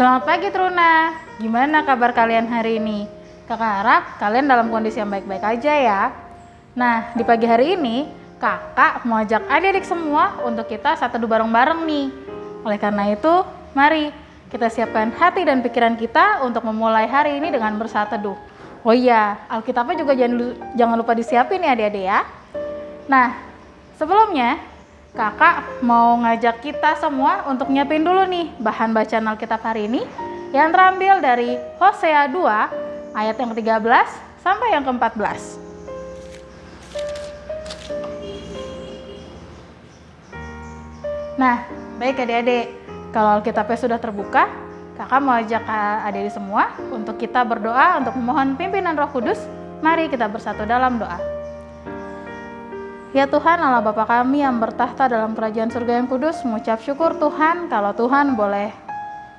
Selamat pagi Truna, gimana kabar kalian hari ini? Kakak harap kalian dalam kondisi yang baik-baik aja ya. Nah, di pagi hari ini, kakak mau ajak adik-adik semua untuk kita satu bareng-bareng nih. Oleh karena itu, mari kita siapkan hati dan pikiran kita untuk memulai hari ini dengan bersatu teduh. Oh iya, Alkitabnya juga jangan lupa disiapin ya adik-adik ya. Nah, sebelumnya kakak mau ngajak kita semua untuk nyiapin dulu nih bahan bacaan Alkitab hari ini yang terambil dari Hosea 2 ayat yang ke-13 sampai yang ke-14. Nah, baik adik-adik, kalau Alkitabnya sudah terbuka, kakak mau ajak adik-adik semua untuk kita berdoa untuk memohon pimpinan roh kudus. Mari kita bersatu dalam doa. Ya Tuhan Allah Bapa kami yang bertahta dalam kerajaan surga yang kudus, mengucap syukur Tuhan kalau Tuhan boleh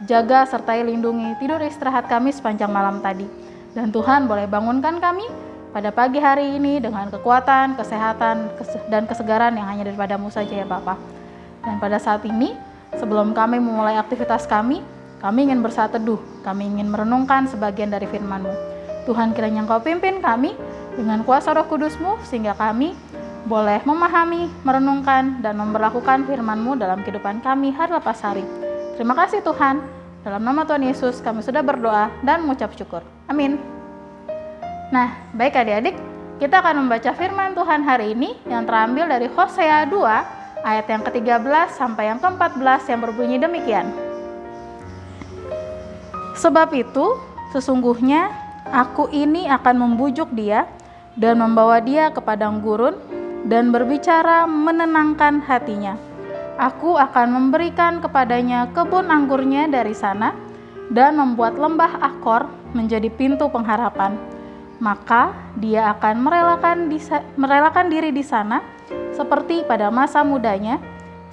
jaga sertai lindungi tidur istirahat kami sepanjang malam tadi. Dan Tuhan boleh bangunkan kami pada pagi hari ini dengan kekuatan, kesehatan, dan kesegaran yang hanya daripadamu saja ya Bapak. Dan pada saat ini, sebelum kami memulai aktivitas kami, kami ingin bersatu teduh, kami ingin merenungkan sebagian dari firman-Mu. Tuhan kiranya Engkau pimpin kami dengan kuasa roh kudus-Mu, sehingga kami boleh memahami, merenungkan, dan memperlakukan firman-Mu dalam kehidupan kami hari lepas hari. Terima kasih Tuhan. Dalam nama Tuhan Yesus kami sudah berdoa dan mengucap syukur. Amin. Nah, baik adik-adik, kita akan membaca firman Tuhan hari ini yang terambil dari Hosea 2 ayat yang ke-13 sampai yang ke-14 yang berbunyi demikian. Sebab itu, sesungguhnya aku ini akan membujuk dia dan membawa dia ke padang gurun dan berbicara menenangkan hatinya Aku akan memberikan kepadanya kebun anggurnya dari sana dan membuat lembah Akor menjadi pintu pengharapan. Maka dia akan merelakan, merelakan diri di sana seperti pada masa mudanya,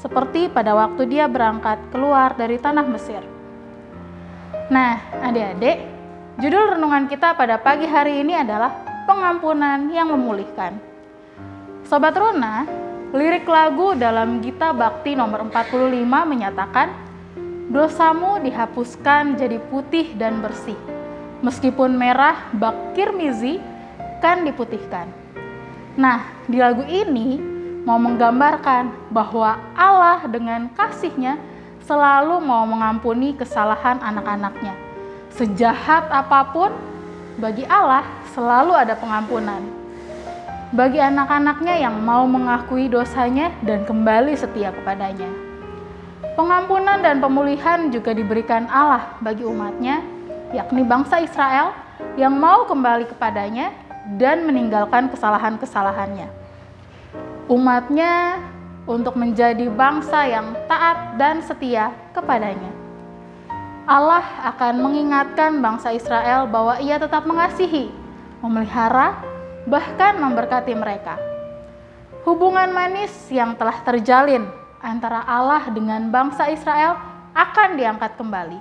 seperti pada waktu dia berangkat keluar dari tanah Mesir. Nah, adik-adik, judul renungan kita pada pagi hari ini adalah pengampunan yang memulihkan. Sobat Runa, Lirik lagu dalam Gita Bakti nomor 45 menyatakan, Dosamu dihapuskan jadi putih dan bersih. Meskipun merah bak kirmizi kan diputihkan. Nah, di lagu ini mau menggambarkan bahwa Allah dengan kasihnya selalu mau mengampuni kesalahan anak-anaknya. Sejahat apa pun, bagi Allah selalu ada pengampunan bagi anak-anaknya yang mau mengakui dosanya dan kembali setia kepadanya. Pengampunan dan pemulihan juga diberikan Allah bagi umatnya, yakni bangsa Israel yang mau kembali kepadanya dan meninggalkan kesalahan-kesalahannya. Umatnya untuk menjadi bangsa yang taat dan setia kepadanya. Allah akan mengingatkan bangsa Israel bahwa ia tetap mengasihi, memelihara, bahkan memberkati mereka. Hubungan manis yang telah terjalin antara Allah dengan bangsa Israel akan diangkat kembali.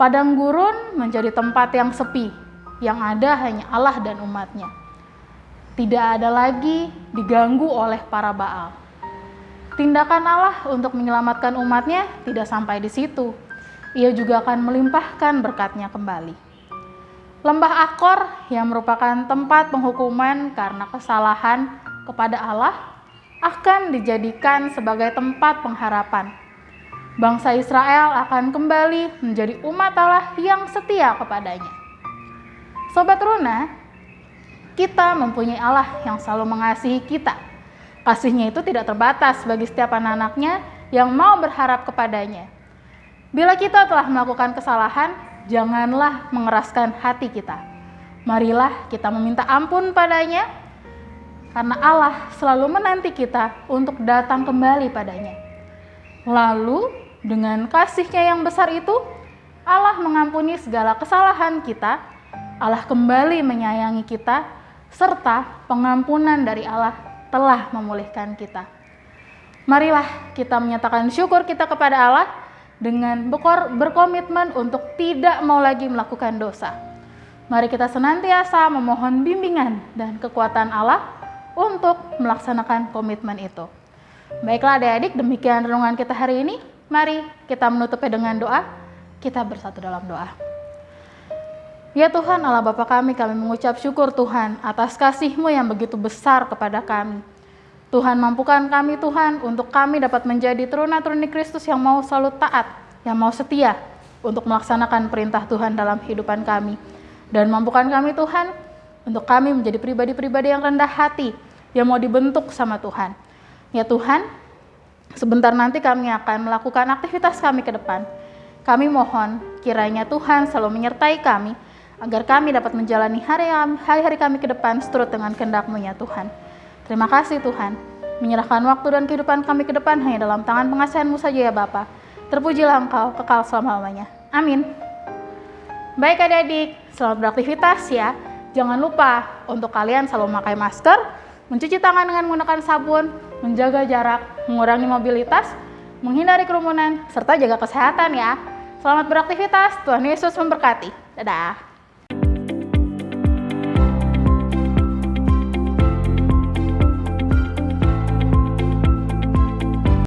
Padang gurun menjadi tempat yang sepi, yang ada hanya Allah dan umatnya. Tidak ada lagi diganggu oleh para Baal. Tindakan Allah untuk menyelamatkan umatnya tidak sampai di situ. Ia juga akan melimpahkan berkatnya kembali. Lembah Akor yang merupakan tempat penghukuman karena kesalahan kepada Allah akan dijadikan sebagai tempat pengharapan. Bangsa Israel akan kembali menjadi umat Allah yang setia kepadanya. Sobat Runa, kita mempunyai Allah yang selalu mengasihi kita. Kasihnya itu tidak terbatas bagi setiap anak-anaknya yang mau berharap kepadanya. Bila kita telah melakukan kesalahan, janganlah mengeraskan hati kita. Marilah kita meminta ampun padanya, karena Allah selalu menanti kita untuk datang kembali padanya. Lalu, dengan kasihnya yang besar itu, Allah mengampuni segala kesalahan kita, Allah kembali menyayangi kita, serta pengampunan dari Allah telah memulihkan kita. Marilah kita menyatakan syukur kita kepada Allah dengan berkomitmen untuk tidak mau lagi melakukan dosa. Mari kita senantiasa memohon bimbingan dan kekuatan Allah untuk melaksanakan komitmen itu. Baiklah adik-adik, demikian renungan kita hari ini. Mari kita menutupnya dengan doa. Kita bersatu dalam doa. Ya Tuhan Allah Bapa kami, kami mengucap syukur Tuhan atas kasih-Mu yang begitu besar kepada kami. Tuhan mampukan kami Tuhan untuk kami dapat menjadi teruna-teruni Kristus yang mau selalu taat, yang mau setia untuk melaksanakan perintah Tuhan dalam kehidupan kami. Dan mampukan kami Tuhan untuk kami menjadi pribadi-pribadi yang rendah hati, yang mau dibentuk sama Tuhan. Ya Tuhan, sebentar nanti kami akan melakukan aktivitas kami ke depan. Kami mohon kiranya Tuhan selalu menyertai kami agar kami dapat menjalani hari-hari kami ke depan seturut dengan kehendak-Mu ya Tuhan. Terima kasih Tuhan. Menyerahkan waktu dan kehidupan kami ke depan hanya dalam tangan pengasihan-Mu saja ya Bapa. Terpujilah Engkau kekal selama-lamanya. Amin. Baik adik-adik, selamat beraktivitas ya. Jangan lupa untuk kalian selalu memakai masker, mencuci tangan dengan menggunakan sabun, menjaga jarak, mengurangi mobilitas, menghindari kerumunan, serta jaga kesehatan ya. Selamat beraktivitas, Tuhan Yesus memberkati. Dadah.